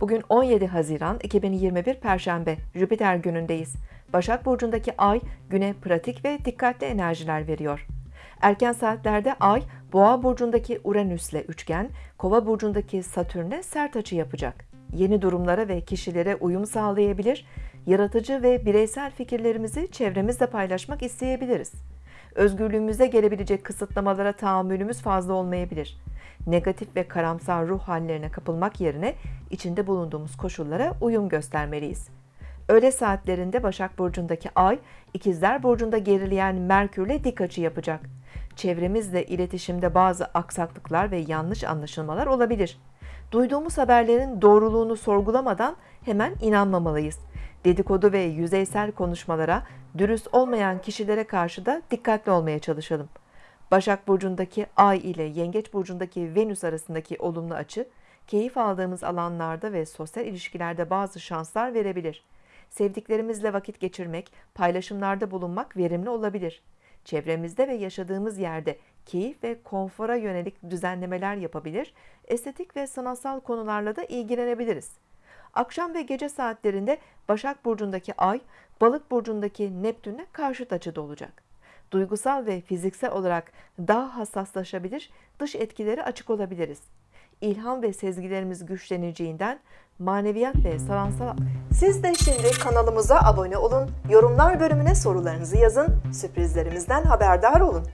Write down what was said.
Bugün 17 Haziran 2021 Perşembe Jüpiter günündeyiz. Başak Burcu'ndaki ay güne pratik ve dikkatli enerjiler veriyor. Erken saatlerde ay Boğa Burcu'ndaki Uranüs'le üçgen, Kova Burcu'ndaki Satürn'e sert açı yapacak. Yeni durumlara ve kişilere uyum sağlayabilir, yaratıcı ve bireysel fikirlerimizi çevremizle paylaşmak isteyebiliriz. Özgürlüğümüze gelebilecek kısıtlamalara tahammülümüz fazla olmayabilir. Negatif ve karamsar ruh hallerine kapılmak yerine içinde bulunduğumuz koşullara uyum göstermeliyiz. Öğle saatlerinde Başak Burcu'ndaki Ay, İkizler Burcu'nda gerileyen Merkür'le dik açı yapacak. Çevremizle iletişimde bazı aksaklıklar ve yanlış anlaşılmalar olabilir. Duyduğumuz haberlerin doğruluğunu sorgulamadan hemen inanmamalıyız. Dedikodu ve yüzeysel konuşmalara, dürüst olmayan kişilere karşı da dikkatli olmaya çalışalım. Başak Burcu'ndaki Ay ile Yengeç Burcu'ndaki Venüs arasındaki olumlu açı, keyif aldığımız alanlarda ve sosyal ilişkilerde bazı şanslar verebilir. Sevdiklerimizle vakit geçirmek, paylaşımlarda bulunmak verimli olabilir. Çevremizde ve yaşadığımız yerde keyif ve konfora yönelik düzenlemeler yapabilir, estetik ve sanatsal konularla da ilgilenebiliriz. Akşam ve gece saatlerinde Başak Burcu'ndaki Ay, Balık Burcu'ndaki Neptün'e karşıt açıda olacak. Duygusal ve fiziksel olarak daha hassaslaşabilir, dış etkileri açık olabiliriz. İlham ve sezgilerimiz güçleneceğinden maneviyat ve sanatsal... Siz de şimdi kanalımıza abone olun, yorumlar bölümüne sorularınızı yazın, sürprizlerimizden haberdar olun.